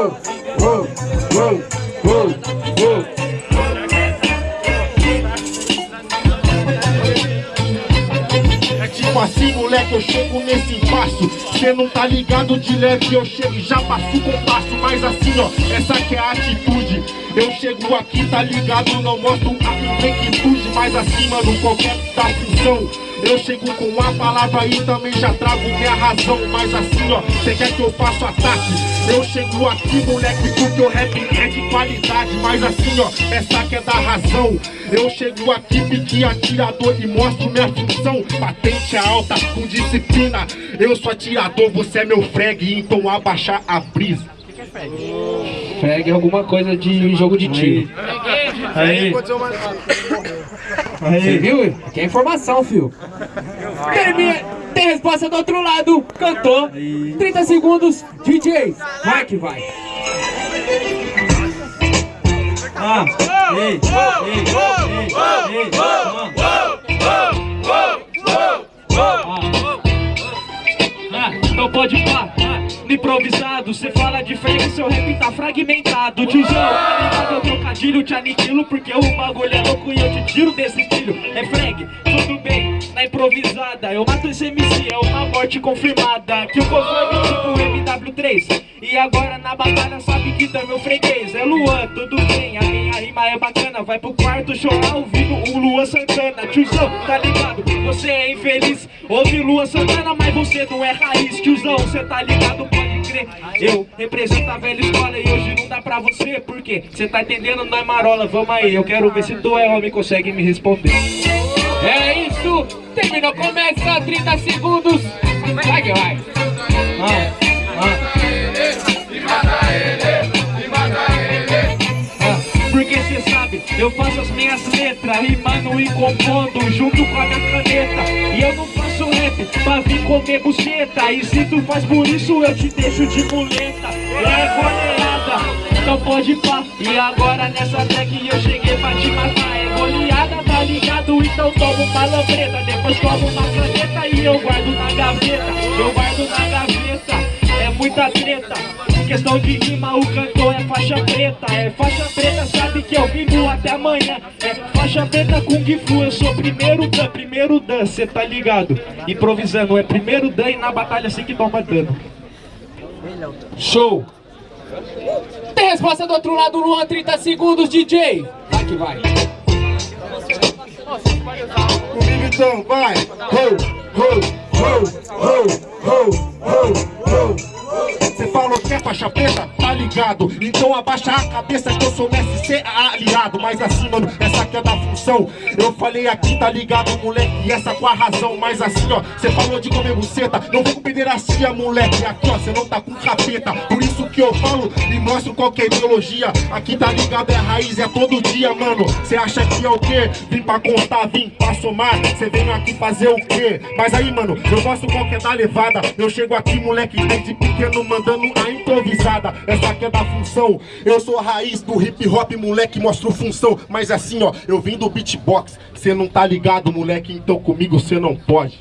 uou. Tipo assim, moleque, eu chego nesse passo. Cê não tá ligado de leve, eu chego e já passo com passo Mas assim, ó, essa que é a atitude Eu chego aqui, tá ligado, não mostro a inquietude Mas assim, mano, qualquer da eu chego com a palavra e também já trago minha razão. Mas assim, ó, cê quer que eu faça ataque? Eu chego aqui, moleque, porque o rap é de qualidade. Mas assim, ó, essa que é da razão. Eu chego aqui, pique atirador e mostro minha função. Patente alta, com disciplina. Eu sou atirador, você é meu frag, então abaixar a brisa. é frag? Frag é alguma coisa de jogo de tiro Aí, aí. Você viu? Aqui é informação, fio. Termina, tem resposta do outro lado. Cantou. 30 segundos. DJ, vai que vai. Ah, ei, ei, ei, ei, Ah, então pode pá, no improvisado. Cê fala de frente, seu rap tá fragmentado. Tiozão, tá ligado? Eu trocadilho, te aniquilo Porque o bagulho é louco e eu te tiro desse estilo É frag, tudo bem, na improvisada. Eu mato esse MC, é uma morte confirmada. Que o conforme tipo MW3 E agora na batalha sabe que tá meu freguês. É Luan, tudo bem, a minha rima é bacana. Vai pro quarto chorar ouvindo o Luan Santana. Tiozão, tá ligado? Você é infeliz Ouve Luan Santana, mas você não é raiz Tiozão, cê tá ligado, pode crer. Eu represento a velha escola e hoje não dá pra você Por quê? Cê tá entendendo, não é marola, vamos aí. Eu quero ver se tu é homem consegue me responder. É isso. Terminou, começa 30 segundos. Vai que vai. Ah, Rimando e compondo junto com a minha caneta. E eu não faço rap pra vir comer buceta. E se tu faz por isso eu te deixo de muleta. É goleada, então pode pá. E agora nessa track eu cheguei pra te matar. É goleada, tá ligado? Então toma uma lambreta Depois toma uma caneta e eu guardo na gaveta. Eu guardo na gaveta treta Questão de rima, o cantor é faixa preta É faixa preta, sabe que eu vivo até amanhã É faixa preta com Gifu, eu sou primeiro dan, primeiro dan, cê tá ligado? Improvisando, é primeiro dan e na batalha assim que toma dano show. Tem resposta do outro lado, Luan, 30 segundos, DJ. Vai que vai. Comigo então, vai! Ho, ho, ho, ho, ho, ho, ho. Faixa preta? Tá ligado? Então abaixa a cabeça que eu sou mestre, cê é aliado Mas assim, mano, essa aqui Eu falei aqui, tá ligado, moleque? E essa com a razão Mas assim, ó, cê falou de comer buceta. Não vem com pederastia, moleque Aqui, ó, cê não tá com capeta. Por isso que eu falo e mostro qualquer ideologia. Aqui, tá ligado, é raiz, é todo dia, mano. Cê acha que é o quê? Vim pra contar, vim pra somar. Cê vem aqui fazer o quê? Mas aí, mano, eu mostro qual que é da levada. Eu chego aqui, moleque, desde pequeno mandando a improvisada. Essa aqui é da função. Eu sou a raiz do hip hop, moleque, mostro função. Mas assim, ó, eu vim do beatbox. Cê não tá ligado, moleque, então comigo cê não pode